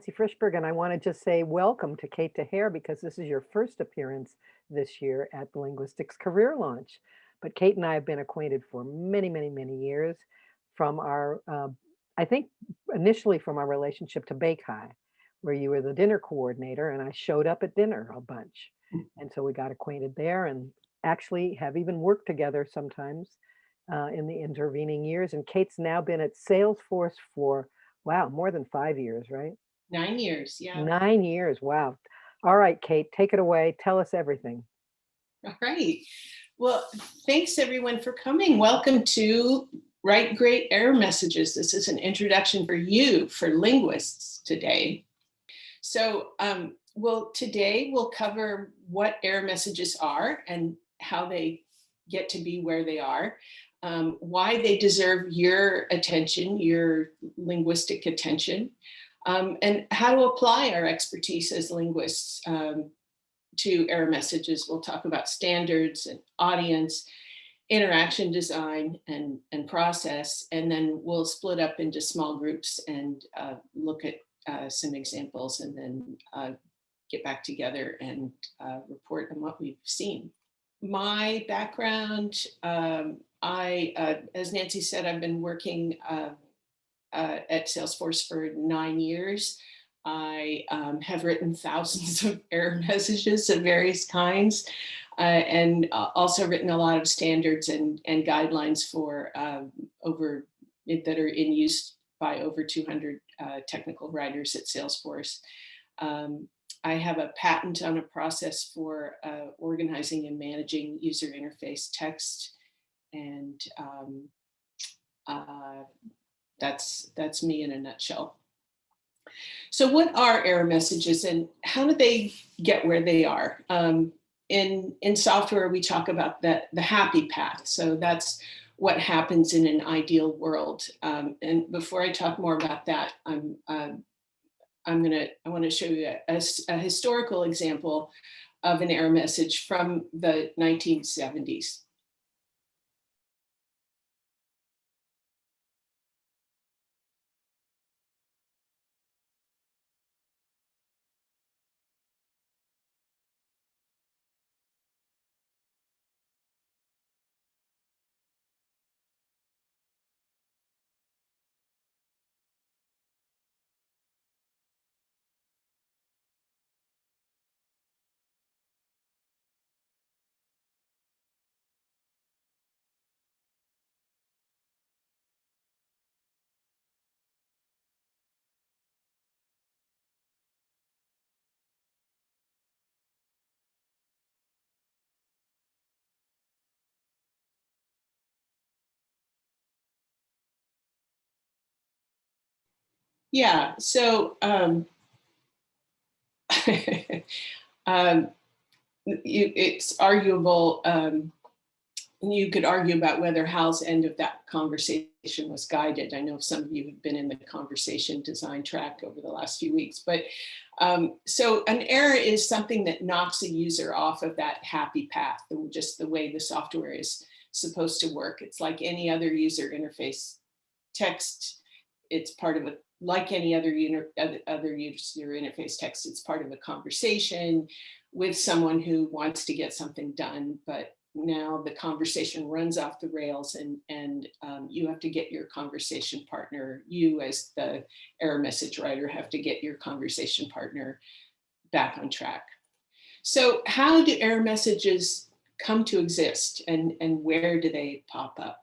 Nancy Frishberg, and I want to just say welcome to Kate DeHare because this is your first appearance this year at the Linguistics Career Launch. But Kate and I have been acquainted for many, many, many years from our, uh, I think initially from our relationship to BayCHI, where you were the dinner coordinator and I showed up at dinner a bunch. And so we got acquainted there and actually have even worked together sometimes uh, in the intervening years. And Kate's now been at Salesforce for Wow, more than 5 years, right? Nine years, yeah. 9 years, wow. All right, Kate, take it away. Tell us everything. All right. Well, thanks everyone for coming. Welcome to Write Great Error Messages. This is an introduction for you, for linguists today. So, um, well, today we'll cover what error messages are and how they get to be where they are um, why they deserve your attention, your linguistic attention, um, and how to apply our expertise as linguists um, to error messages. We'll talk about standards and audience, interaction design and, and process, and then we'll split up into small groups and uh, look at uh, some examples and then uh, get back together and uh, report on what we've seen. My background, um, I, uh, as Nancy said, I've been working uh, uh, at Salesforce for nine years. I um, have written thousands of error messages of various kinds uh, and uh, also written a lot of standards and, and guidelines for um, over that are in use by over 200 uh, technical writers at Salesforce. Um, I have a patent on a process for organizing and managing user interface text and um, uh, that's that's me in a nutshell. So what are error messages and how do they get where they are? Um, in, in software, we talk about the, the happy path. So that's what happens in an ideal world. Um, and before I talk more about that, I'm, uh, I'm gonna, I wanna show you a, a, a historical example of an error message from the 1970s. Yeah, so um, um, you, it's arguable, um, you could argue about whether Hal's end of that conversation was guided. I know some of you have been in the conversation design track over the last few weeks, but um, so an error is something that knocks a user off of that happy path, just the way the software is supposed to work. It's like any other user interface text. It's part of a like any other, other user interface text, it's part of a conversation with someone who wants to get something done, but now the conversation runs off the rails and, and um, you have to get your conversation partner, you as the error message writer have to get your conversation partner back on track. So how do error messages come to exist and, and where do they pop up?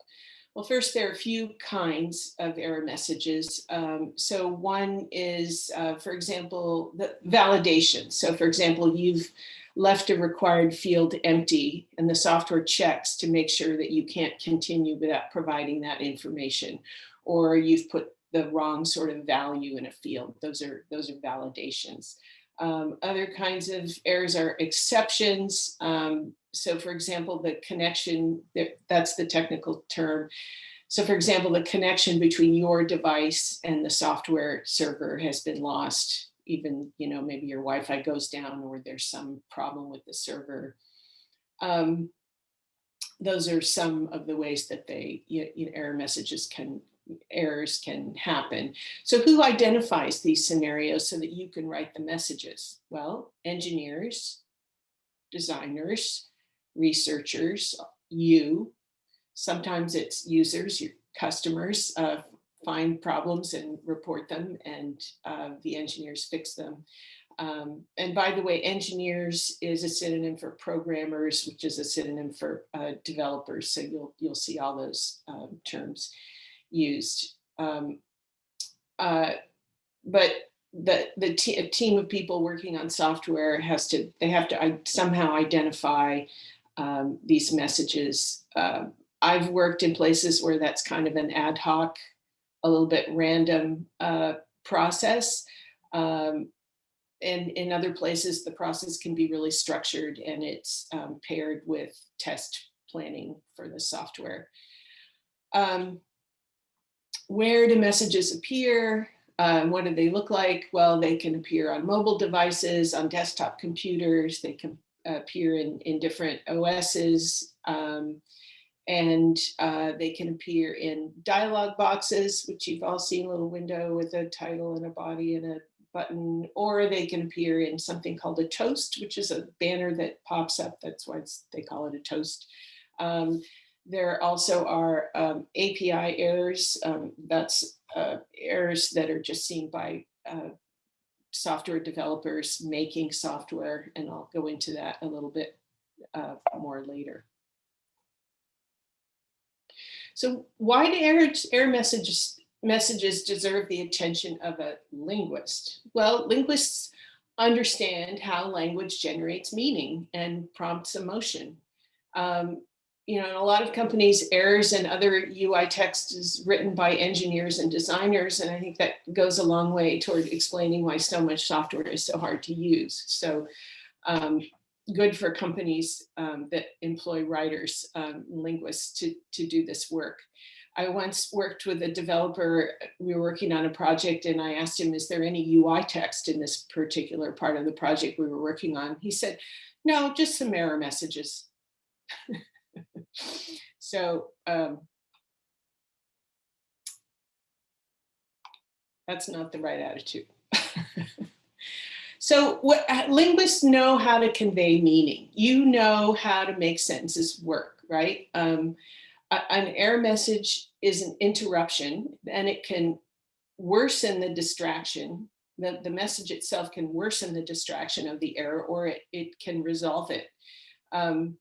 Well, first, there are a few kinds of error messages. Um, so one is, uh, for example, the validation. So for example, you've left a required field empty and the software checks to make sure that you can't continue without providing that information. Or you've put the wrong sort of value in a field. Those are, those are validations. Um, other kinds of errors are exceptions. Um, so for example, the connection, that's the technical term. So for example, the connection between your device and the software server has been lost. Even, you know, maybe your Wi-Fi goes down or there's some problem with the server. Um, those are some of the ways that they, you know, error messages can, errors can happen. So who identifies these scenarios so that you can write the messages? Well, engineers, designers, researchers, you, sometimes it's users, your customers uh, find problems and report them and uh, the engineers fix them. Um, and by the way, engineers is a synonym for programmers, which is a synonym for uh, developers. So you'll you'll see all those um, terms used. Um, uh, but the the a team of people working on software has to they have to somehow identify um, these messages. Uh, I've worked in places where that's kind of an ad hoc, a little bit random uh, process. Um, and in other places, the process can be really structured and it's um, paired with test planning for the software. Um, where do messages appear? Um, what do they look like? Well, they can appear on mobile devices, on desktop computers, they can appear in, in different OSs, um, and uh, they can appear in dialog boxes, which you've all seen, little window with a title and a body and a button, or they can appear in something called a toast, which is a banner that pops up. That's why they call it a toast. Um, there also are um, API errors. Um, that's uh, errors that are just seen by uh, software developers making software, and I'll go into that a little bit uh, more later. So why do error, error messages messages deserve the attention of a linguist? Well, linguists understand how language generates meaning and prompts emotion. Um, you know, in a lot of companies, errors and other UI text is written by engineers and designers, and I think that goes a long way toward explaining why so much software is so hard to use. So um, good for companies um, that employ writers, um, linguists to, to do this work. I once worked with a developer, we were working on a project and I asked him, is there any UI text in this particular part of the project we were working on? He said, no, just some error messages. so um, that's not the right attitude. so what linguists know how to convey meaning. You know how to make sentences work, right? Um, an error message is an interruption and it can worsen the distraction. The, the message itself can worsen the distraction of the error or it, it can resolve it. Um,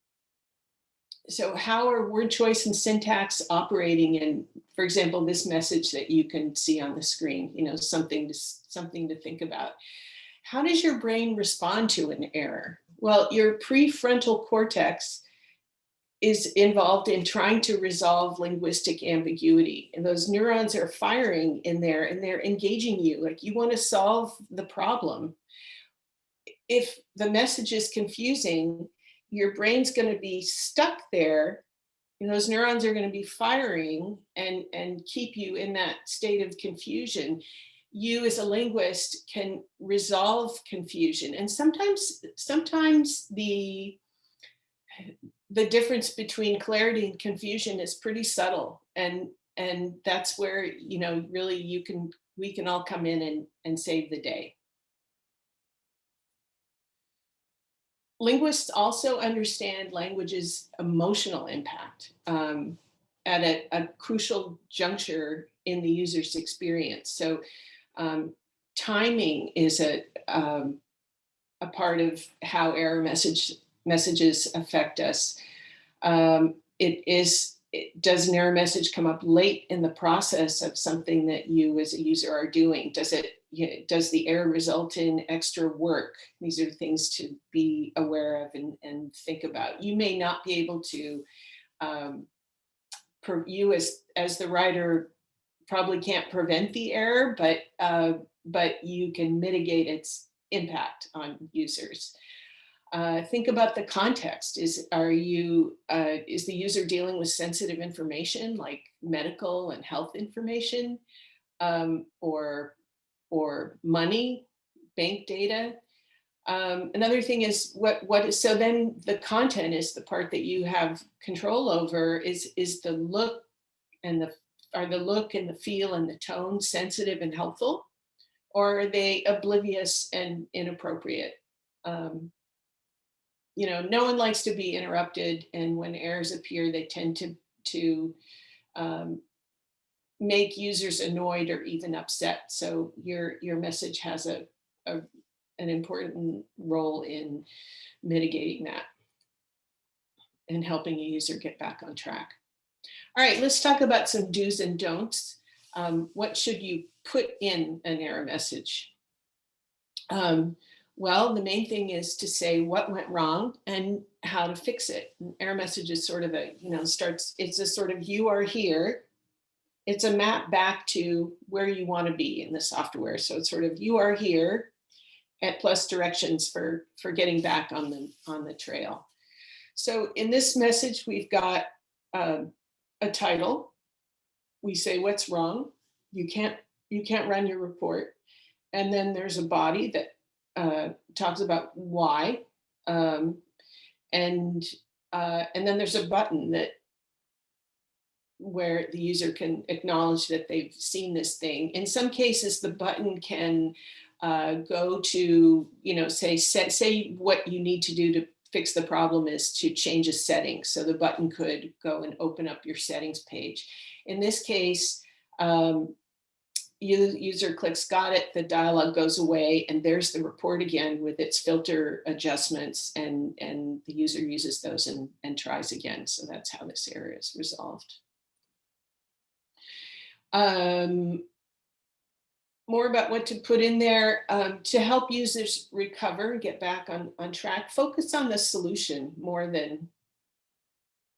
so how are word choice and syntax operating in, for example, this message that you can see on the screen, you know, something to, something to think about. How does your brain respond to an error? Well, your prefrontal cortex is involved in trying to resolve linguistic ambiguity. And those neurons are firing in there and they're engaging you, like you wanna solve the problem. If the message is confusing, your brain's gonna be stuck there and those neurons are gonna be firing and, and keep you in that state of confusion. You as a linguist can resolve confusion. And sometimes, sometimes the, the difference between clarity and confusion is pretty subtle. And, and that's where, you know, really you can, we can all come in and, and save the day. Linguists also understand language's emotional impact um, at a, a, crucial juncture in the user's experience. So um, timing is a, um, a part of how error message messages affect us. Um, it is, it, does an error message come up late in the process of something that you as a user are doing? Does it you know, does the error result in extra work? These are things to be aware of and, and think about. You may not be able to, um, you as, as the writer probably can't prevent the error, but, uh, but you can mitigate its impact on users. Uh, think about the context. Is are you uh, is the user dealing with sensitive information like medical and health information, um, or or money, bank data. Um, another thing is what what is so then the content is the part that you have control over is is the look and the are the look and the feel and the tone sensitive and helpful? Or are they oblivious and inappropriate? Um, you know, no one likes to be interrupted and when errors appear, they tend to, to um, make users annoyed or even upset. So your, your message has a, a an important role in mitigating that and helping a user get back on track. All right, let's talk about some do's and don'ts. Um, what should you put in an error message? Um, well, the main thing is to say what went wrong and how to fix it. An error message is sort of a, you know, starts, it's a sort of you are here. It's a map back to where you want to be in the software. So it's sort of you are here at plus directions for, for getting back on the, on the trail. So in this message, we've got um, a title. We say what's wrong. You can't, you can't run your report. And then there's a body that uh, talks about why. Um, and, uh, and then there's a button that where the user can acknowledge that they've seen this thing. In some cases, the button can uh, go to, you know, say, set, say what you need to do to fix the problem is to change a setting. So the button could go and open up your settings page. In this case, um, user clicks got it, the dialog goes away, and there's the report again with its filter adjustments, and, and the user uses those and, and tries again. So that's how this error is resolved. Um, more about what to put in there um, to help users recover, and get back on, on track, focus on the solution more than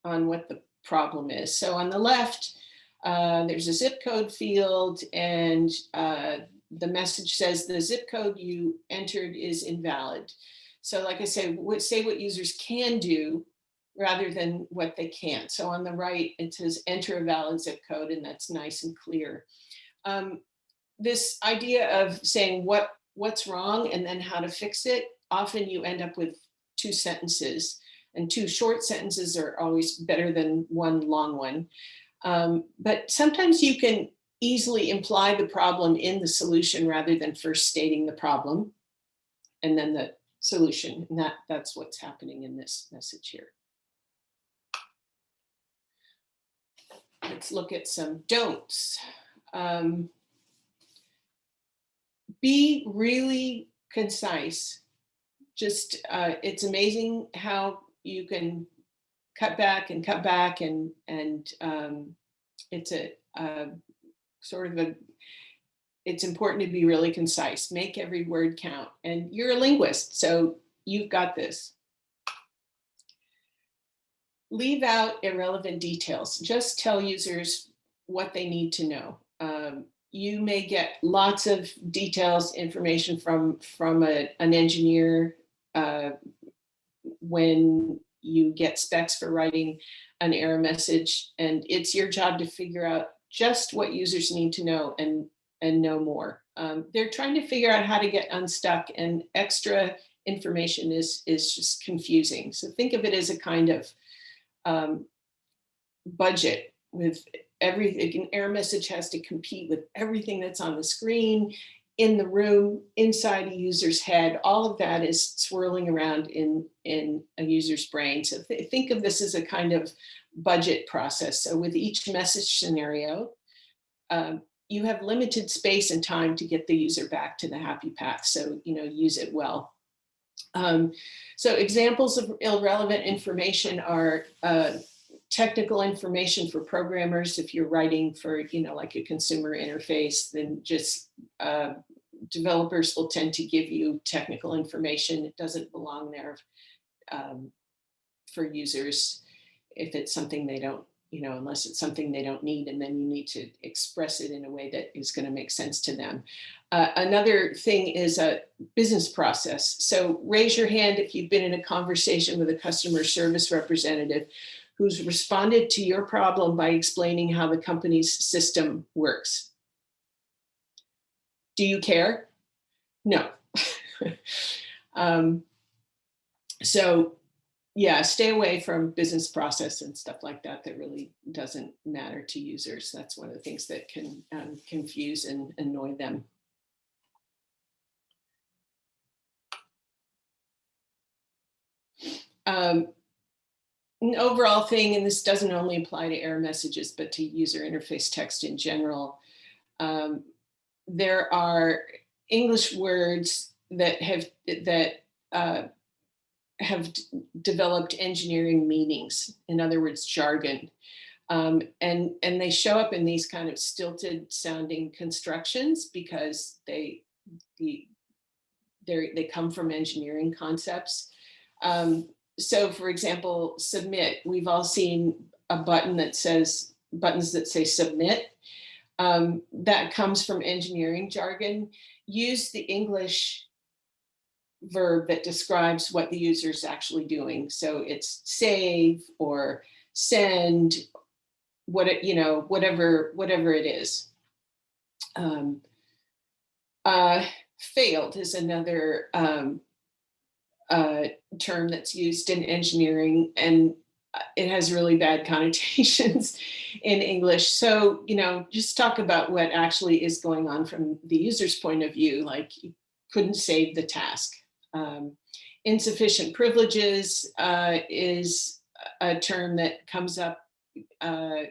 on what the problem is. So on the left, uh, there's a zip code field and uh, the message says the zip code you entered is invalid. So like I say, what, say what users can do rather than what they can't. So on the right, it says enter a valid zip code and that's nice and clear. Um, this idea of saying what what's wrong and then how to fix it, often you end up with two sentences and two short sentences are always better than one long one. Um, but sometimes you can easily imply the problem in the solution rather than first stating the problem and then the solution. And that, that's what's happening in this message here. Let's look at some don'ts. Um, be really concise. Just, uh, it's amazing how you can cut back and cut back and, and um, it's a, a sort of a, it's important to be really concise, make every word count. And you're a linguist, so you've got this. Leave out irrelevant details. Just tell users what they need to know. Um, you may get lots of details, information from, from a, an engineer uh, when you get specs for writing an error message and it's your job to figure out just what users need to know and, and know more. Um, they're trying to figure out how to get unstuck and extra information is, is just confusing. So think of it as a kind of um, budget with everything, an error message has to compete with everything that's on the screen, in the room, inside a user's head, all of that is swirling around in, in a user's brain. So th think of this as a kind of budget process. So with each message scenario, um, you have limited space and time to get the user back to the happy path. So, you know, use it well. Um, so examples of irrelevant information are uh, technical information for programmers. If you're writing for, you know, like a consumer interface, then just uh, developers will tend to give you technical information. It doesn't belong there um, for users if it's something they don't, you know, unless it's something they don't need, and then you need to express it in a way that is going to make sense to them. Uh, another thing is a business process. So raise your hand if you've been in a conversation with a customer service representative who's responded to your problem by explaining how the company's system works. Do you care? No. um, so yeah, stay away from business process and stuff like that. That really doesn't matter to users. That's one of the things that can um, confuse and annoy them. Um, an overall thing, and this doesn't only apply to error messages, but to user interface text in general. Um, there are English words that have that uh, have developed engineering meanings, in other words, jargon. Um, and, and they show up in these kind of stilted sounding constructions because they, the, they come from engineering concepts. Um, so for example, submit, we've all seen a button that says, buttons that say submit. Um, that comes from engineering jargon. Use the English verb that describes what the user is actually doing. So it's save or send, what it, you know, whatever, whatever it is. Um, uh, failed is another um, uh, term that's used in engineering and uh, it has really bad connotations in English. So, you know, just talk about what actually is going on from the user's point of view, like you couldn't save the task. Um, insufficient privileges uh, is a term that comes up uh,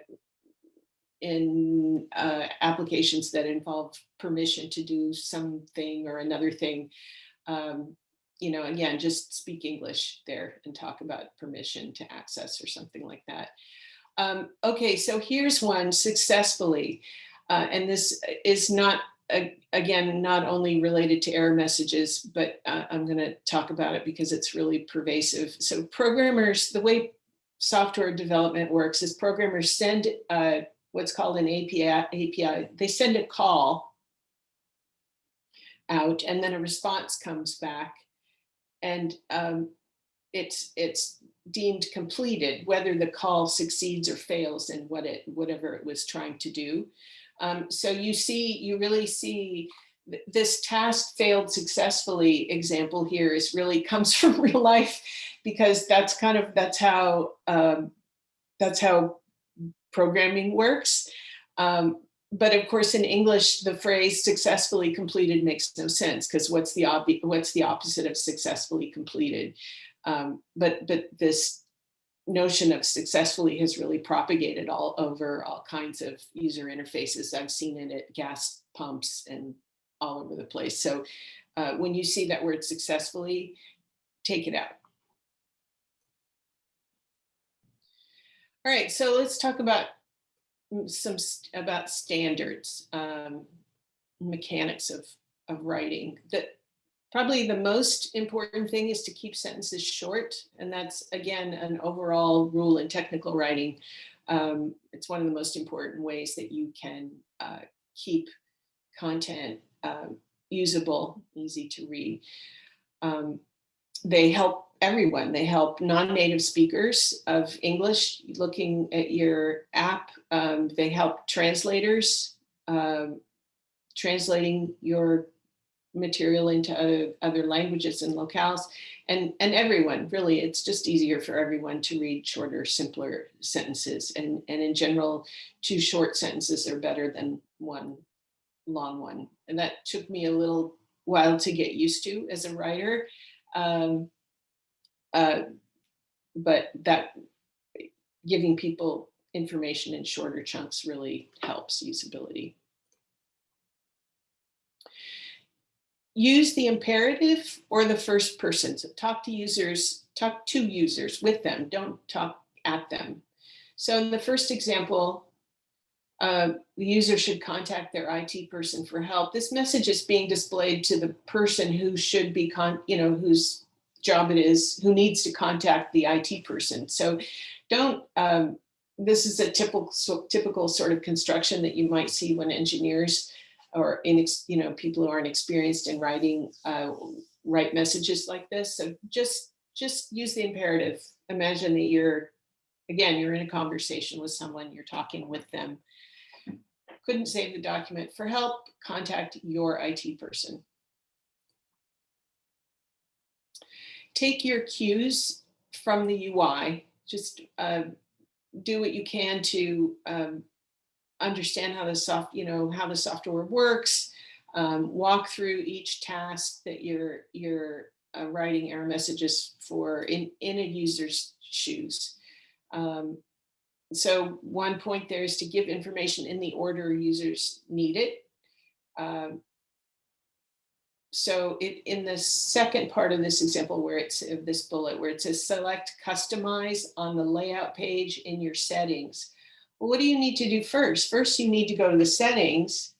in uh, applications that involve permission to do something or another thing. Um, you know, again, just speak English there and talk about permission to access or something like that. Um, okay, so here's one successfully, uh, and this is not again, not only related to error messages, but uh, I'm going to talk about it because it's really pervasive. So programmers, the way software development works is programmers send uh, what's called an API, API. They send a call out and then a response comes back and um, it's it's deemed completed whether the call succeeds or fails in what it whatever it was trying to do. Um, so you see, you really see this task failed successfully example here is really comes from real life because that's kind of that's how um, that's how programming works. Um, but of course, in English, the phrase successfully completed makes no sense because what's the what's the opposite of successfully completed? Um, but but this notion of successfully has really propagated all over all kinds of user interfaces. I've seen it at gas pumps and all over the place. So uh, when you see that word successfully, take it out. All right, so let's talk about some about standards, um, mechanics of, of writing. That Probably the most important thing is to keep sentences short. And that's, again, an overall rule in technical writing. Um, it's one of the most important ways that you can uh, keep content um, usable, easy to read. Um, they help everyone. They help non-native speakers of English looking at your app. Um, they help translators um, translating your material into other, other languages and locales and, and everyone really, it's just easier for everyone to read shorter, simpler sentences. And, and in general, two short sentences are better than one long one. And that took me a little while to get used to as a writer. Um, uh, but that giving people information in shorter chunks really helps usability. Use the imperative or the first person. So talk to users, talk to users with them, don't talk at them. So in the first example, uh, the user should contact their IT person for help. This message is being displayed to the person who should be, con you know, whose job it is, who needs to contact the IT person. So don't, um, this is a typical, so, typical sort of construction that you might see when engineers or in, you know, people who aren't experienced in writing, uh, write messages like this. So just, just use the imperative. Imagine that you're, again, you're in a conversation with someone, you're talking with them. Couldn't save the document for help, contact your IT person. Take your cues from the UI. Just uh, do what you can to um, understand how the soft, you know, how the software works. Um, walk through each task that you're you're uh, writing error messages for in in a user's shoes. Um, so one point there is to give information in the order users need it. Um, so it, in the second part of this example where it's of this bullet where it says select customize on the layout page in your settings. Well, what do you need to do first? First, you need to go to the settings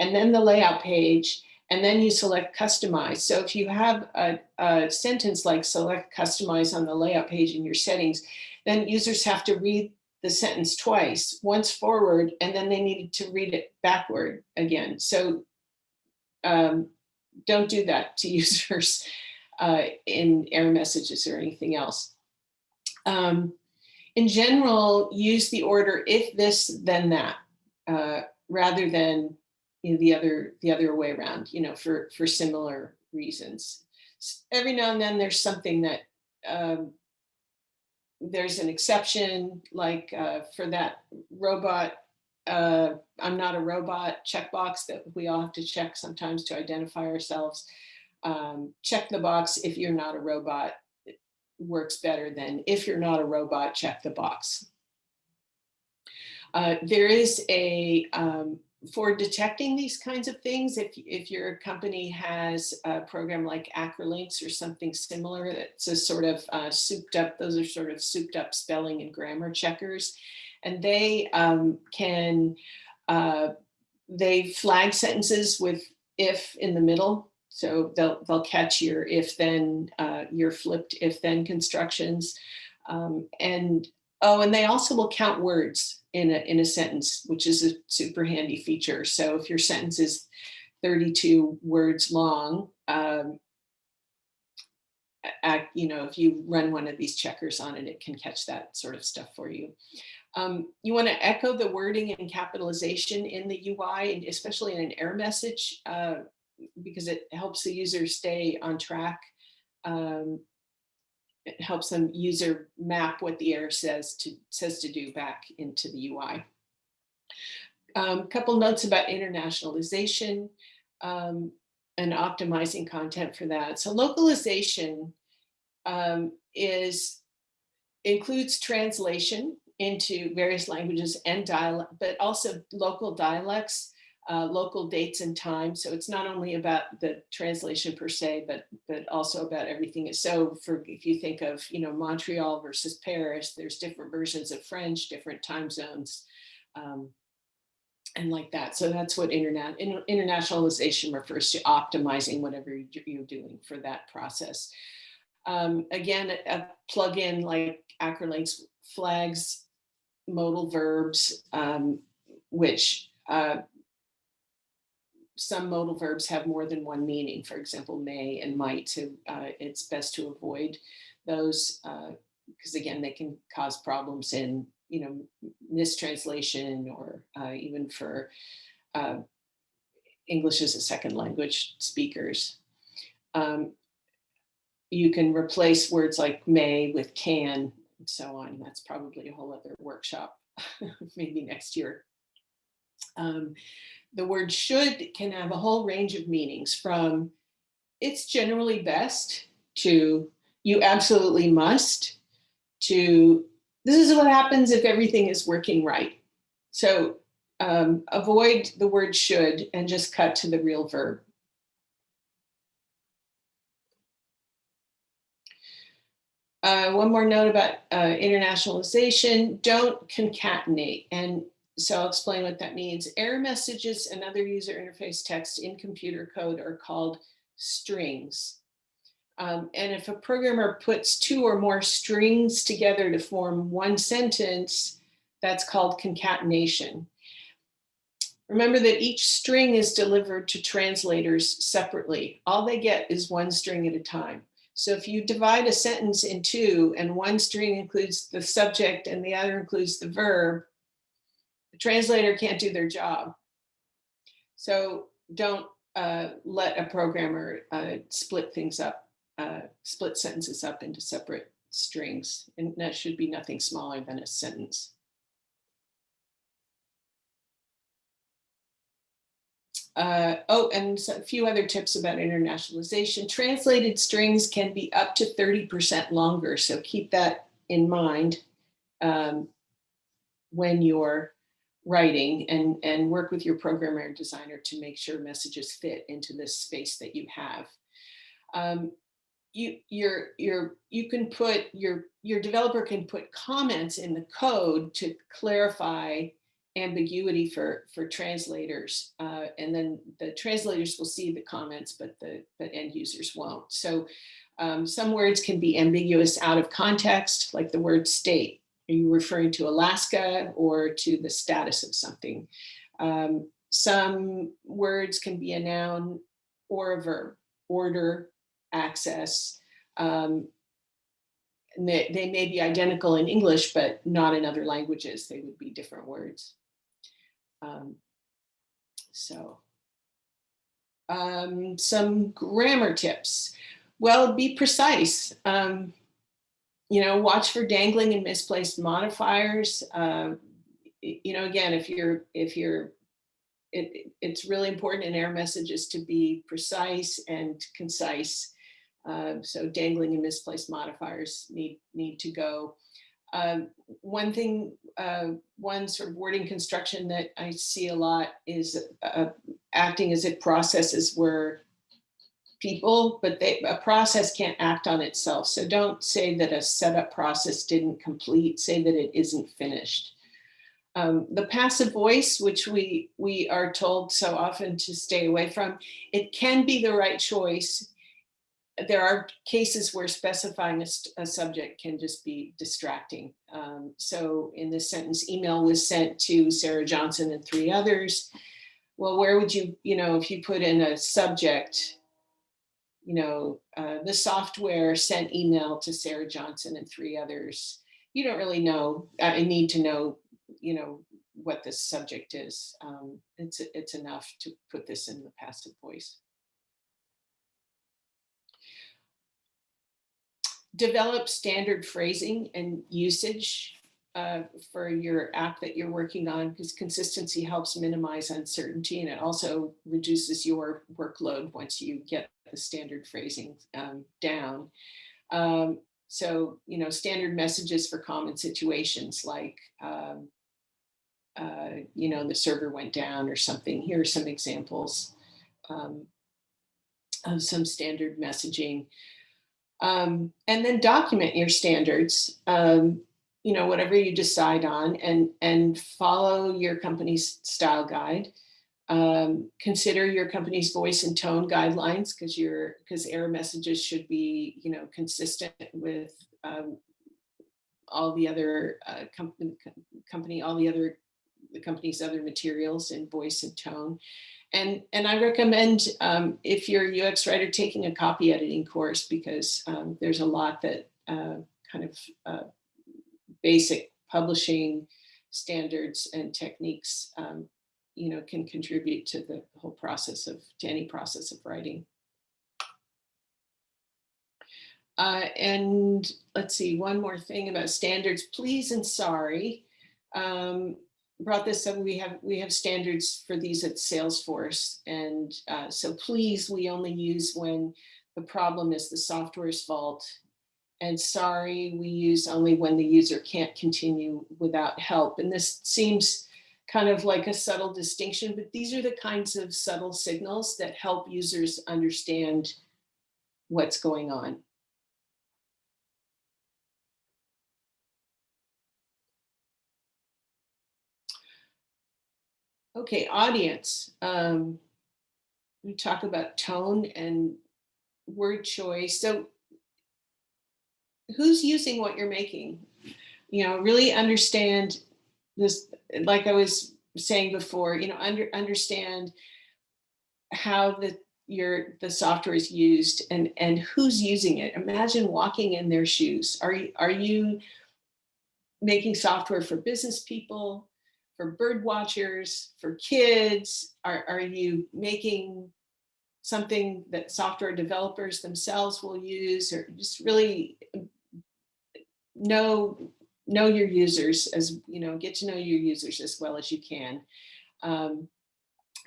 and then the layout page and then you select customize. So if you have a, a sentence like select customize on the layout page in your settings, then users have to read the sentence twice, once forward, and then they needed to read it backward again. So um, don't do that to users uh, in error messages or anything else. Um, in general, use the order if this, then that, uh, rather than you know, the other the other way around, you know, for for similar reasons. Every now and then there's something that um, there's an exception, like uh, for that robot, uh, I'm not a robot checkbox that we all have to check sometimes to identify ourselves. Um, check the box if you're not a robot works better than if you're not a robot, check the box. Uh, there is a um, for detecting these kinds of things, if, if your company has a program like Acrolinx or something similar, that's a sort of uh, souped up, those are sort of souped up spelling and grammar checkers. And they um, can, uh, they flag sentences with if in the middle. So they'll, they'll catch your if then, uh, your flipped if then constructions. Um, and oh, and they also will count words in a, in a sentence, which is a super handy feature. So if your sentence is 32 words long, um, you know, if you run one of these checkers on it, it can catch that sort of stuff for you. Um, you want to echo the wording and capitalization in the UI, and especially in an error message, uh, because it helps the user stay on track um, it helps them user map what the error says to says to do back into the UI. A um, couple notes about internationalization um, and optimizing content for that. So localization um, is includes translation into various languages and dialect, but also local dialects uh, local dates and times. So it's not only about the translation per se, but but also about everything. So for if you think of you know Montreal versus Paris, there's different versions of French, different time zones, um, and like that. So that's what internet in, internationalization refers to optimizing whatever you're doing for that process. Um, again, a plug-in like Acrolinx flags modal verbs, um, which uh, some modal verbs have more than one meaning, for example, may and might, so uh, it's best to avoid those because uh, again, they can cause problems in, you know, mistranslation or uh, even for uh, English as a second language speakers. Um, you can replace words like may with can and so on. That's probably a whole other workshop, maybe next year. Um, the word should can have a whole range of meanings from it's generally best to you absolutely must to this is what happens if everything is working right. So um, avoid the word should and just cut to the real verb. Uh, one more note about uh, internationalization, don't concatenate. And so I'll explain what that means. Error messages and other user interface text in computer code are called strings. Um, and if a programmer puts two or more strings together to form one sentence, that's called concatenation. Remember that each string is delivered to translators separately. All they get is one string at a time. So if you divide a sentence in two and one string includes the subject and the other includes the verb, translator can't do their job. So don't uh, let a programmer uh, split things up, uh, split sentences up into separate strings, and that should be nothing smaller than a sentence. Uh, oh, and a few other tips about internationalization. Translated strings can be up to 30% longer, so keep that in mind um, when you're writing and, and work with your programmer and designer to make sure messages fit into this space that you have. Um, you, you're, you're, you can put, your, your developer can put comments in the code to clarify ambiguity for, for translators. Uh, and then the translators will see the comments, but the, the end users won't. So um, some words can be ambiguous out of context, like the word state. Are you referring to Alaska or to the status of something? Um, some words can be a noun or a verb, order, access. Um, and they, they may be identical in English, but not in other languages. They would be different words. Um, so um, some grammar tips. Well, be precise. Um, you know, watch for dangling and misplaced modifiers. Uh, you know, again, if you're, if you're, it, it's really important in error messages to be precise and concise. Uh, so dangling and misplaced modifiers need, need to go. Um, one thing, uh, one sort of wording construction that I see a lot is uh, acting as if processes were people, but they, a process can't act on itself. So don't say that a setup process didn't complete, say that it isn't finished. Um, the passive voice, which we, we are told so often to stay away from, it can be the right choice. There are cases where specifying a, a subject can just be distracting. Um, so in this sentence, email was sent to Sarah Johnson and three others. Well, where would you, you know, if you put in a subject, you know, uh, the software sent email to Sarah Johnson and three others. You don't really know, I need to know, you know, what the subject is. Um, it's, it's enough to put this in the passive voice. Develop standard phrasing and usage uh, for your app that you're working on because consistency helps minimize uncertainty and it also reduces your workload once you get the standard phrasing um, down. Um, so, you know, standard messages for common situations like, um, uh, you know, the server went down or something. Here are some examples um, of some standard messaging. Um, and then document your standards um, you know, whatever you decide on and, and follow your company's style guide. Um, consider your company's voice and tone guidelines because your because error messages should be, you know, consistent with um, all the other uh, company, company, all the other the company's other materials in voice and tone. And, and I recommend um, if you're a UX writer taking a copy editing course because um, there's a lot that uh, kind of uh, basic publishing standards and techniques, um, you know, can contribute to the whole process of, to any process of writing. Uh, and let's see, one more thing about standards, please and sorry. Um, brought this up, we have, we have standards for these at Salesforce. And uh, so please, we only use when the problem is the software's fault and sorry we use only when the user can't continue without help. And this seems kind of like a subtle distinction, but these are the kinds of subtle signals that help users understand what's going on. Okay, audience. Um, we talk about tone and word choice. So who's using what you're making? You know, really understand this, like I was saying before, you know, under, understand how the your the software is used and and who's using it. Imagine walking in their shoes. Are you are you making software for business people, for bird watchers, for kids? Are, are you making something that software developers themselves will use or just really know know your users as you know get to know your users as well as you can. Um,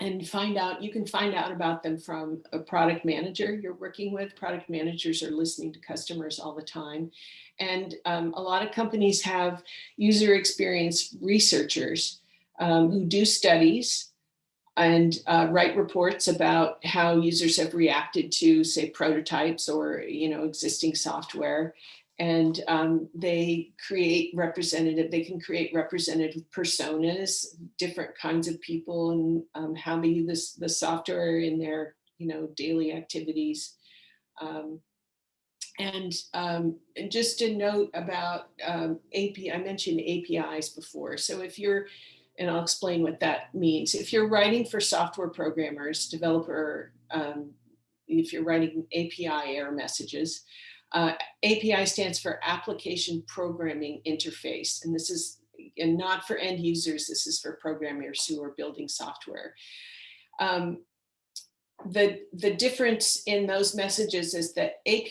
and find out you can find out about them from a product manager you're working with. Product managers are listening to customers all the time. And um, a lot of companies have user experience researchers um, who do studies and uh, write reports about how users have reacted to say prototypes or you know existing software and um, they create representative, they can create representative personas, different kinds of people and um, how they use the software in their, you know, daily activities. Um, and, um, and just a note about um, API, I mentioned APIs before. So if you're, and I'll explain what that means. If you're writing for software programmers, developer, um, if you're writing API error messages, uh, API stands for Application Programming Interface, and this is and not for end users, this is for programmers who are building software. Um, the, the difference in those messages is that AP,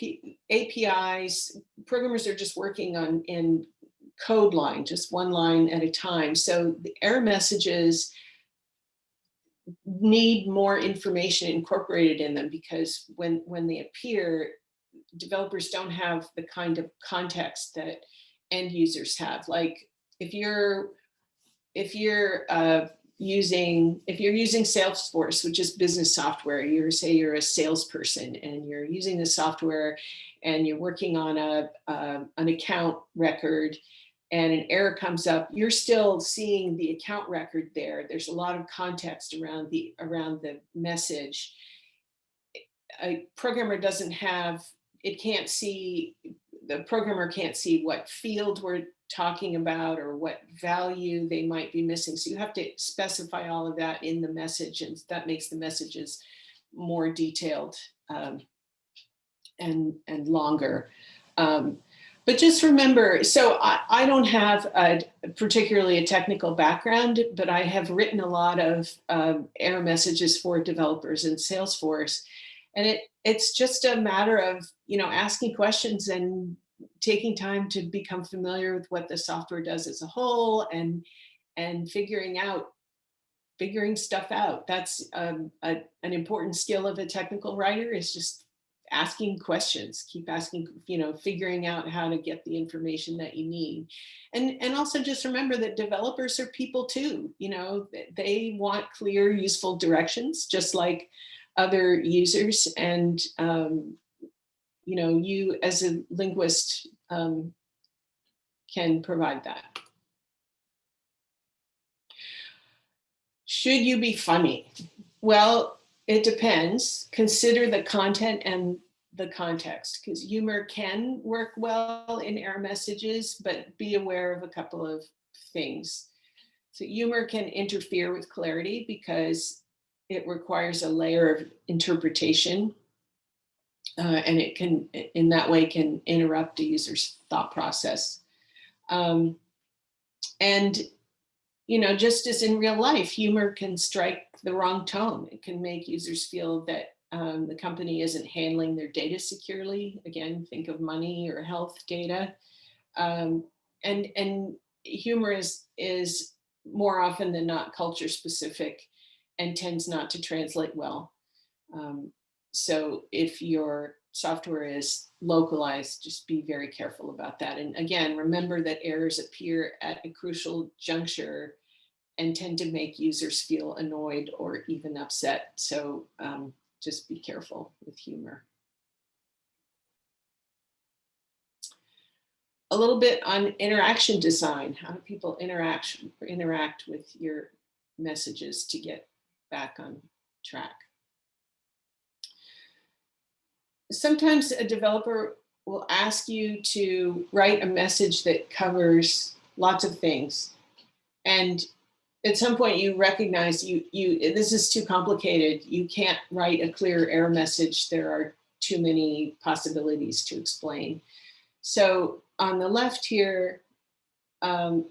APIs, programmers are just working on in code line, just one line at a time. So the error messages need more information incorporated in them because when, when they appear, developers don't have the kind of context that end users have. Like if you're if you're uh, using if you're using Salesforce, which is business software, you're say you're a salesperson and you're using the software and you're working on a uh, an account record and an error comes up, you're still seeing the account record there. There's a lot of context around the around the message. A programmer doesn't have it can't see, the programmer can't see what field we're talking about or what value they might be missing. So you have to specify all of that in the message and that makes the messages more detailed um, and, and longer. Um, but just remember, so I, I don't have a, particularly a technical background, but I have written a lot of um, error messages for developers in Salesforce. And it it's just a matter of, you know, asking questions and taking time to become familiar with what the software does as a whole and and figuring out figuring stuff out. That's um, a, an important skill of a technical writer is just asking questions, keep asking, you know, figuring out how to get the information that you need. And, and also just remember that developers are people too, you know, they want clear, useful directions, just like other users and um, you know you as a linguist um, can provide that. Should you be funny? Well, it depends. Consider the content and the context because humor can work well in error messages, but be aware of a couple of things. So humor can interfere with clarity because it requires a layer of interpretation uh, and it can, in that way, can interrupt a user's thought process. Um, and, you know, just as in real life, humor can strike the wrong tone. It can make users feel that um, the company isn't handling their data securely. Again, think of money or health data. Um, and, and humor is, is more often than not culture specific and tends not to translate well. Um, so if your software is localized, just be very careful about that. And again, remember that errors appear at a crucial juncture and tend to make users feel annoyed or even upset. So um, just be careful with humor. A little bit on interaction design. How do people interact, interact with your messages to get back on track. Sometimes a developer will ask you to write a message that covers lots of things. And at some point you recognize you, you this is too complicated. You can't write a clear error message. There are too many possibilities to explain. So on the left here, um,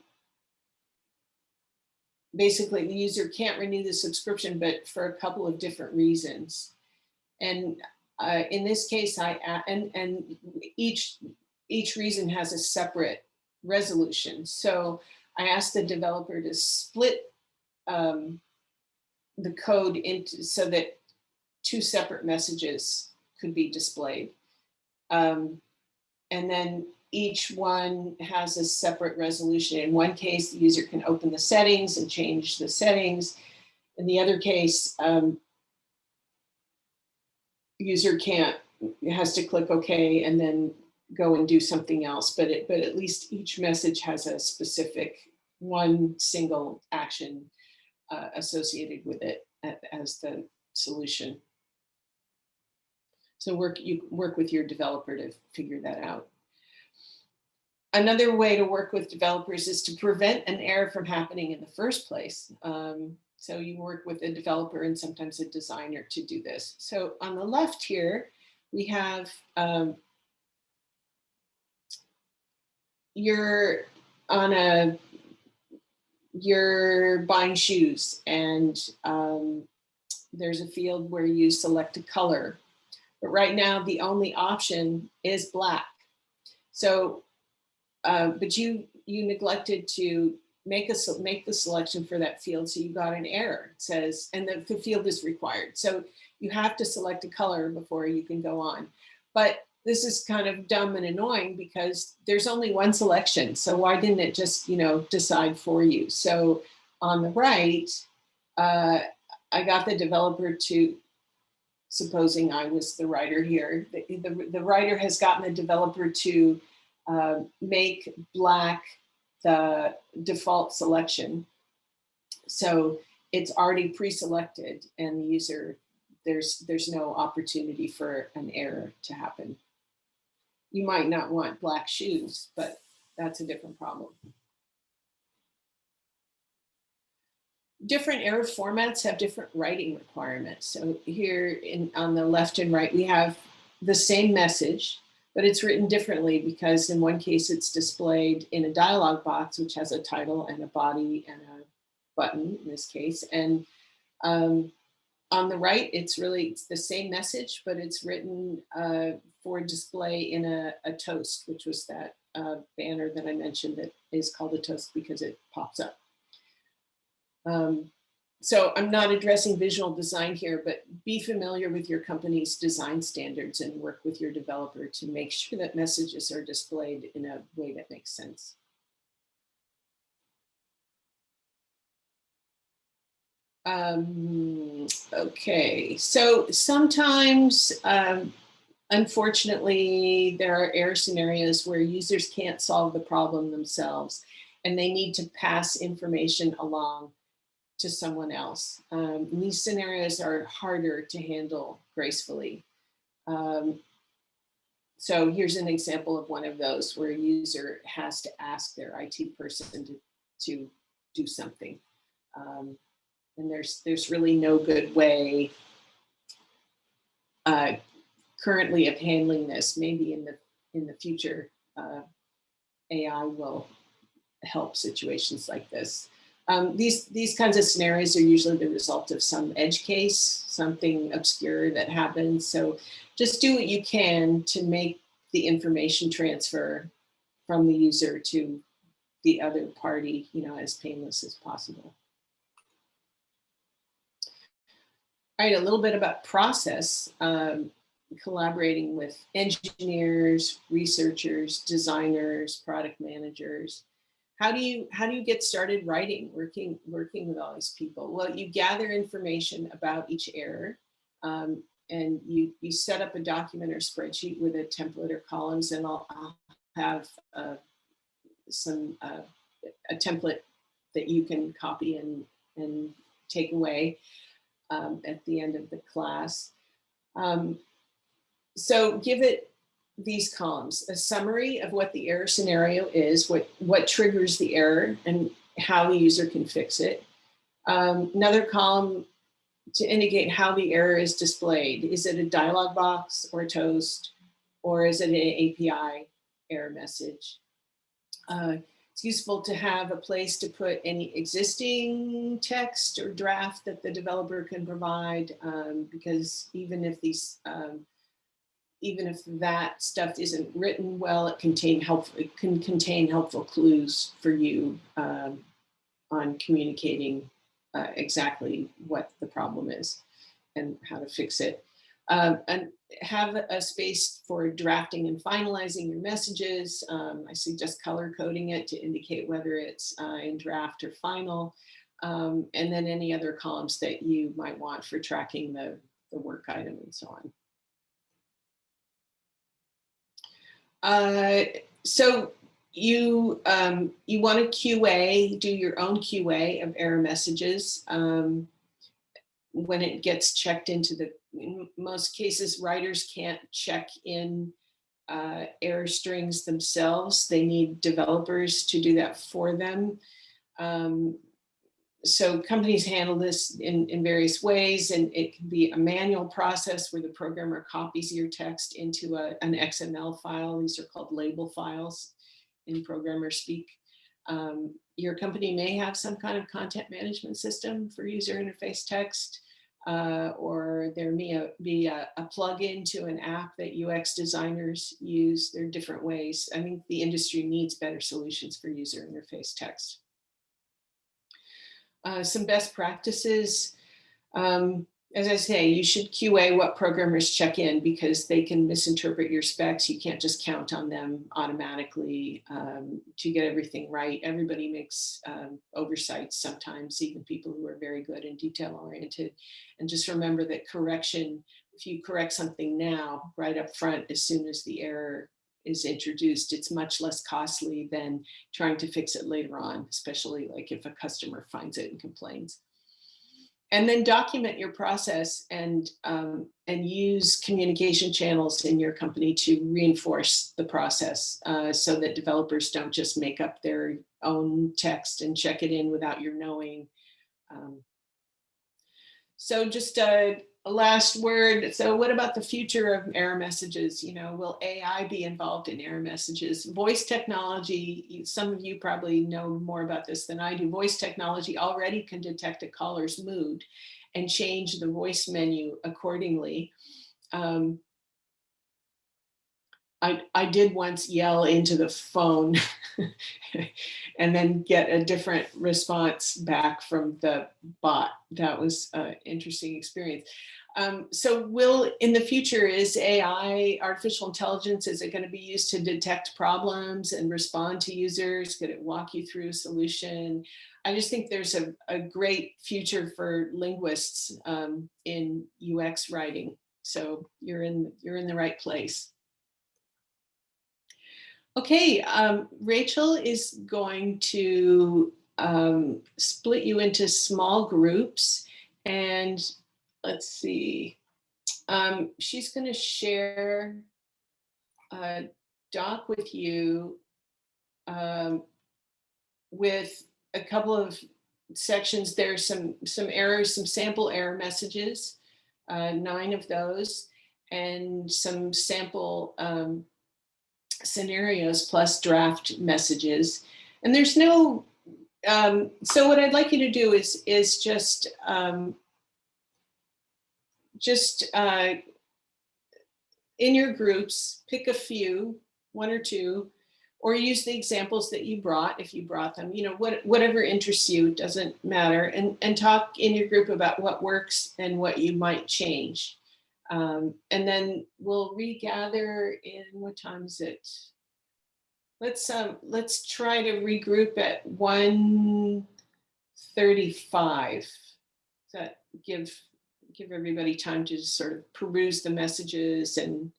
basically the user can't renew the subscription, but for a couple of different reasons. And uh, in this case, I and and each each reason has a separate resolution. So I asked the developer to split um, the code into so that two separate messages could be displayed. Um, and then each one has a separate resolution. In one case, the user can open the settings and change the settings. In the other case, um, user can't, has to click OK and then go and do something else. But it, but at least each message has a specific one single action uh, associated with it as the solution. So work you work with your developer to figure that out. Another way to work with developers is to prevent an error from happening in the first place. Um, so you work with a developer and sometimes a designer to do this. So on the left here, we have um, you're on a you're buying shoes and um, there's a field where you select a color. But right now the only option is black. So, uh, but you you neglected to make a make the selection for that field. So you got an error. It says, and the, the field is required. So you have to select a color before you can go on. But this is kind of dumb and annoying because there's only one selection. So why didn't it just, you know, decide for you? So on the right, uh, I got the developer to, supposing I was the writer here, the, the, the writer has gotten the developer to uh, make black the default selection. So it's already pre-selected and the user, there's, there's no opportunity for an error to happen you might not want black shoes, but that's a different problem. Different error formats have different writing requirements. So here in, on the left and right, we have the same message, but it's written differently because in one case it's displayed in a dialog box, which has a title and a body and a button in this case. And um, on the right, it's really it's the same message, but it's written uh, for display in a, a, toast, which was that uh, banner that I mentioned that is called a toast because it pops up. Um, so I'm not addressing visual design here, but be familiar with your company's design standards and work with your developer to make sure that messages are displayed in a way that makes sense. Um, okay, so sometimes, um, unfortunately, there are error scenarios where users can't solve the problem themselves and they need to pass information along to someone else. Um, these scenarios are harder to handle gracefully. Um, so here's an example of one of those where a user has to ask their IT person to, to do something. Um, and there's there's really no good way uh, currently of handling this. Maybe in the in the future, uh, AI will help situations like this. Um, these these kinds of scenarios are usually the result of some edge case, something obscure that happens. So just do what you can to make the information transfer from the user to the other party, you know, as painless as possible. All right, a little bit about process, um, collaborating with engineers, researchers, designers, product managers. How do you how do you get started writing, working working with all these people? Well, you gather information about each error, um, and you you set up a document or spreadsheet with a template or columns, and I'll, I'll have uh, some uh, a template that you can copy and and take away um, at the end of the class. Um, so give it these columns, a summary of what the error scenario is, what, what triggers the error and how the user can fix it. Um, another column to indicate how the error is displayed. Is it a dialog box or a toast, or is it an API error message? Uh, it's useful to have a place to put any existing text or draft that the developer can provide um, because even if these um, even if that stuff isn't written well, it contain helpful, it can contain helpful clues for you um, on communicating uh, exactly what the problem is and how to fix it. Um, and have a space for drafting and finalizing your messages. Um, I suggest color coding it to indicate whether it's uh, in draft or final. Um, and then any other columns that you might want for tracking the, the work item and so on. Uh, so you um, you want to QA, do your own QA of error messages. Um, when it gets checked into the, in most cases, writers can't check in uh, error strings themselves. They need developers to do that for them. Um, so companies handle this in, in various ways and it can be a manual process where the programmer copies your text into a, an XML file. These are called label files in programmer speak. Um, your company may have some kind of content management system for user interface text, uh, or there may be a, a plug-in to an app that UX designers use. There are different ways. I think the industry needs better solutions for user interface text. Uh, some best practices. Um, as I say, you should QA what programmers check in because they can misinterpret your specs. You can't just count on them automatically um, to get everything right. Everybody makes um, oversights sometimes, even people who are very good and detail oriented. And just remember that correction, if you correct something now, right up front, as soon as the error is introduced, it's much less costly than trying to fix it later on, especially like if a customer finds it and complains and then document your process and um, and use communication channels in your company to reinforce the process uh, so that developers don't just make up their own text and check it in without your knowing. Um, so just a, last word. So what about the future of error messages? You know, will AI be involved in error messages? Voice technology, some of you probably know more about this than I do. Voice technology already can detect a caller's mood and change the voice menu accordingly. Um, I, I did once yell into the phone and then get a different response back from the bot. That was an interesting experience. Um, so will in the future is AI, artificial intelligence, is it going to be used to detect problems and respond to users? Could it walk you through a solution? I just think there's a, a great future for linguists um, in UX writing. So you're in, you're in the right place. Okay, um, Rachel is going to um, split you into small groups and let's see, um, she's going to share a doc with you um, with a couple of sections. There's some, some errors, some sample error messages, uh, nine of those, and some sample um, scenarios plus draft messages. And there's no, um, so what I'd like you to do is, is just, um, just uh, in your groups, pick a few, one or two, or use the examples that you brought if you brought them, you know, what, whatever interests you, doesn't matter, and, and talk in your group about what works and what you might change. Um, and then we'll regather in, what time is it? Let's, um, let's try to regroup at 1.35. Does that give, give everybody time to sort of peruse the messages and,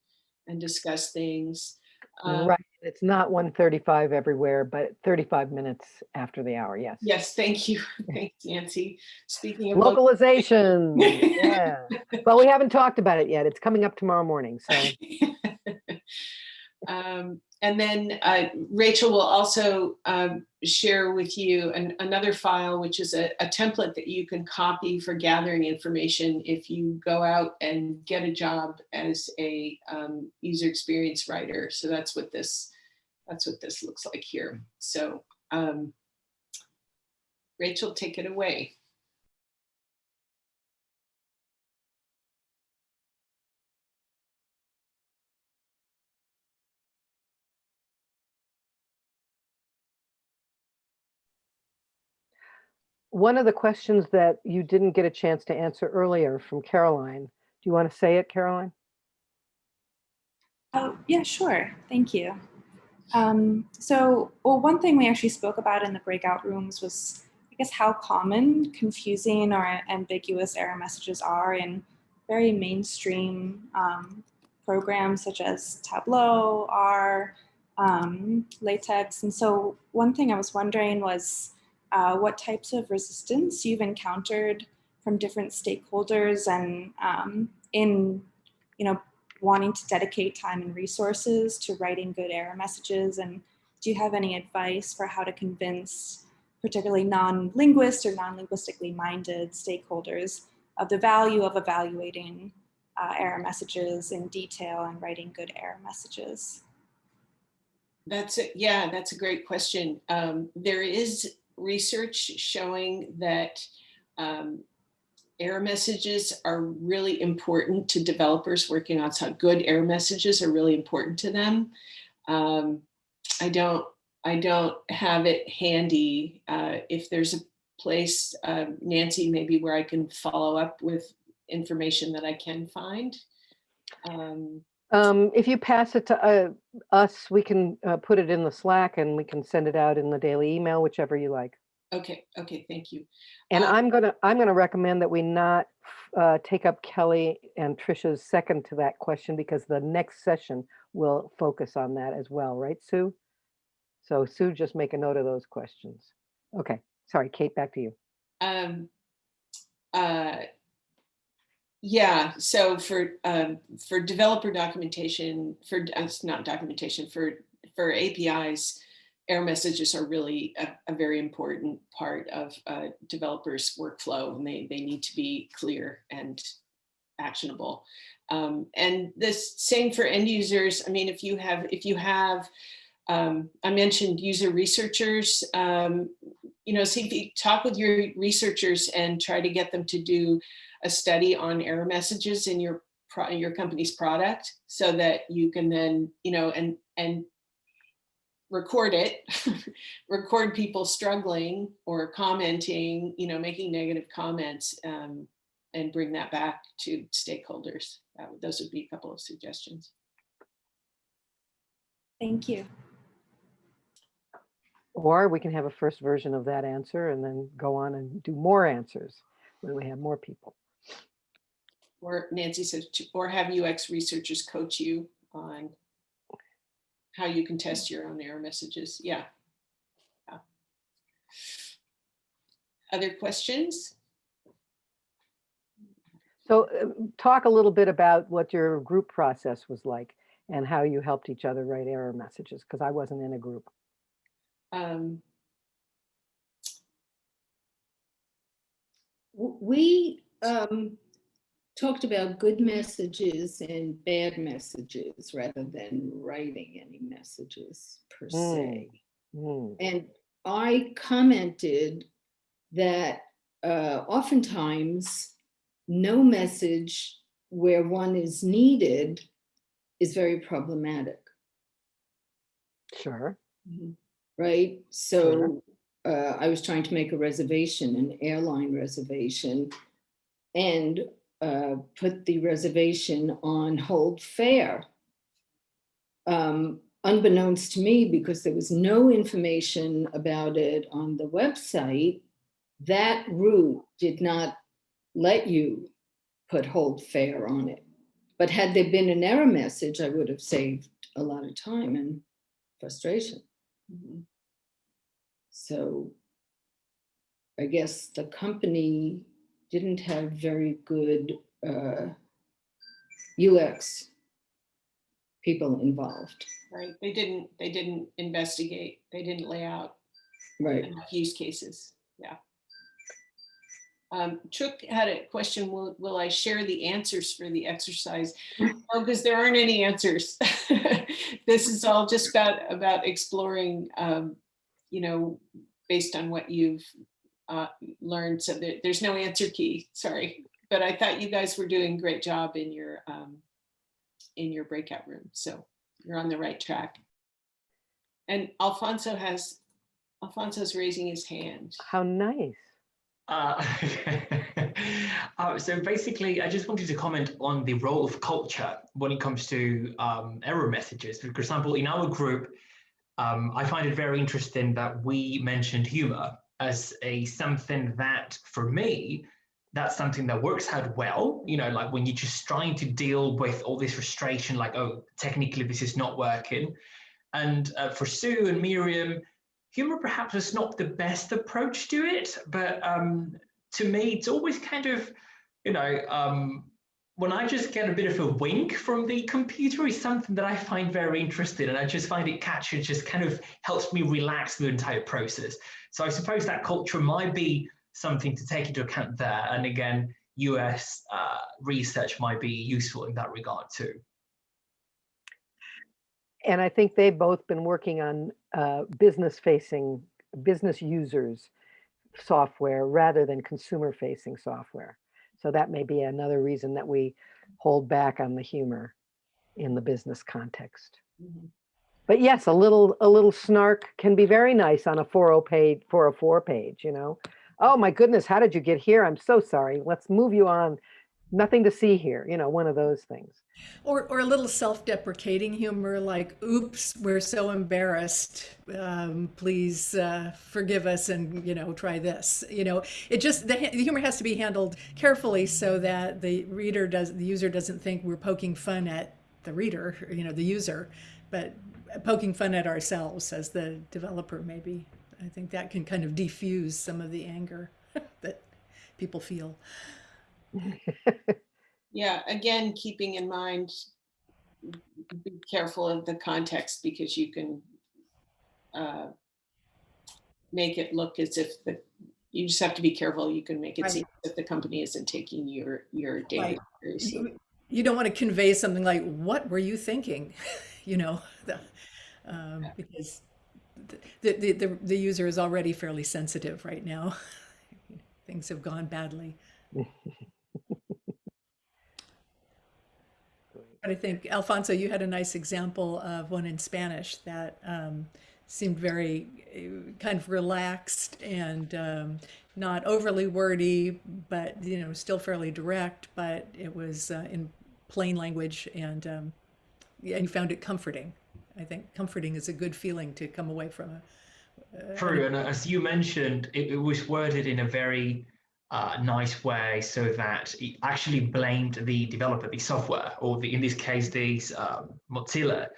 and discuss things. Um, Right, it's not 1:35 everywhere, but 35 minutes after the hour, yes. Yes, thank you. Thanks, Nancy. Speaking of. Localization, yeah. Well, we haven't talked about it yet. It's coming up tomorrow morning, so. Um, and then uh, Rachel will also um, share with you an, another file, which is a, a, template that you can copy for gathering information if you go out and get a job as a um, user experience writer. So that's what this that's what this looks like here. So um, Rachel, take it away. One of the questions that you didn't get a chance to answer earlier from Caroline, do you want to say it, Caroline? Oh, yeah, sure. Thank you. Um, so, well, one thing we actually spoke about in the breakout rooms was, I guess, how common confusing or ambiguous error messages are in very mainstream um, programs such as Tableau, R, um, LaTeX. And so, one thing I was wondering was uh, what types of resistance you've encountered from different stakeholders and um, in, you know, wanting to dedicate time and resources to writing good error messages? And do you have any advice for how to convince particularly non-linguist or non-linguistically minded stakeholders of the value of evaluating uh, error messages in detail and writing good error messages? That's a, yeah, that's a great question. Um, there is research showing that um, error messages are really important to developers working on some good error messages are really important to them. Um, I don't I don't have it handy. Uh, if there's a place, uh, Nancy, maybe where I can follow up with information that I can find. Um, Um, if you pass it to uh, us, we can uh, put it in the Slack and we can send it out in the daily email, whichever you like. okay, okay, thank you. And Uh, I'm gonna, I'm gonna recommend that we not uh, take up Kelly and Trisha's second to that question because the next session will focus on that as well, right, Sue? So Sue, just make a note of those questions. Okay, sorry, Kate, back to you. Um, uh, yeah, so for um, for developer documentation, for uh, it's not documentation for for APIs, error messages are really a, a very important part of uh, developers' workflow, and they they need to be clear and actionable. Um, and this same for end users. I mean, if you have if you have um, I mentioned user researchers, um, you know, see if you talk with your researchers and try to get them to do a study on error messages in your your company's product so that you can then, you know, and and record it, record people struggling or commenting, you know, making negative comments um, and bring that back to stakeholders. That those would be a couple of suggestions. Thank you. Or we can have a first version of that answer and then go on and do more answers when we have more people. Or Nancy says, or have UX researchers coach you on how you can test your own error messages. Yeah. Yeah. Other questions? So uh, talk a little bit about what your group process was like and how you helped each other write error messages, because I wasn't in a group. Um, We um, talked about good messages and bad messages rather than writing any messages per se. Hmm, And I commented that uh, oftentimes no message where one is needed is very problematic. Sure. Right? So uh, I was trying to make a reservation, an airline reservation, and uh, put the reservation on hold fare. Um, unbeknownst to me, because there was no information about it on the website, that route did not let you put hold fare on it. But had there been an error message, I would have saved a lot of time and frustration. Mhm. So I guess the company didn't have very good uh, UX people involved, Right, they didn't, they didn't investigate, they didn't lay out right? use cases, yeah. Um, Chook had a question, will, will I share the answers for the exercise? No, because there aren't any answers. This is all just about, about exploring, um, you know, based on what you've uh, learned, so there, there's no answer key, sorry. But I thought you guys were doing a great job in your, um, in your breakout room, so you're on the right track. And Alfonso has, Alfonso's raising his hand. How nice. Uh, uh, so basically, I just wanted to comment on the role of culture when it comes to um, error messages. For example, in our group, um, I find it very interesting that we mentioned humor as a something that, for me, that's something that works out well. You know, like when you're just trying to deal with all this frustration, like, oh, technically this is not working. And uh, for Sue and Miriam, humor perhaps is not the best approach to it, but um, to me, it's always kind of, you know, um, when I just get a bit of a wink from the computer is something that I find very interesting and I just find it catchy, just kind of helps me relax the entire process. So I suppose that culture might be something to take into account there. And again, UX uh, research might be useful in that regard too. And I think they've both been working on uh, business facing, business users software rather than consumer facing software. So that may be another reason that we hold back on the humor in the business context. Mhm. But yes, a little a little snark can be very nice on a 40 page 404 page, you know. Oh my goodness, how did you get here? I'm so sorry. Let's move you on. Nothing to see here, you know, one of those things. Or, or a little self-deprecating humor like, oops, we're so embarrassed. Um, please uh, forgive us and, you know, try this. You know, it just, the, the humor has to be handled carefully so that the reader does, the user doesn't think we're poking fun at the reader, you know, the user, but poking fun at ourselves as the developer maybe. I think that can kind of defuse some of the anger that people feel. Yeah, again, keeping in mind, be careful of the context because you can uh, make it look as if the, you just have to be careful. You can make it Right. seem that the company isn't taking your, your data Right. seriously. you, you don't want to convey something like what were you thinking you know the, um, because the, the, the, the user is already fairly sensitive right now things have gone badly but i think alfonso you had a nice example of one in spanish that um, seemed very uh, kind of relaxed and um, not overly wordy but you know still fairly direct but it was uh, in plain language and um, and you found it comforting. I think comforting is a good feeling to come away from a True, and as you mentioned, it, it was worded in a very uh, nice way so that it actually blamed the developer, the software, or the, in this case, these um, Mozilla.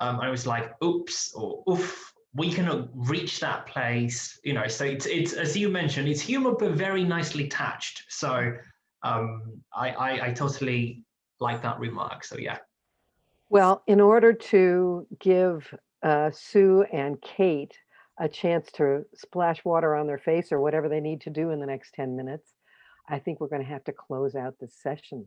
Um, it was like, oops, or oof, we cannot reach that place, you know. So it's, it's as you mentioned, it's humor, but very nicely touched. So um, I, I, I totally like that remark. So yeah. Well, in order to give uh, Sue and Kate a chance to splash water on their face or whatever they need to do in the next 10 minutes, I think we're going to have to close out this session.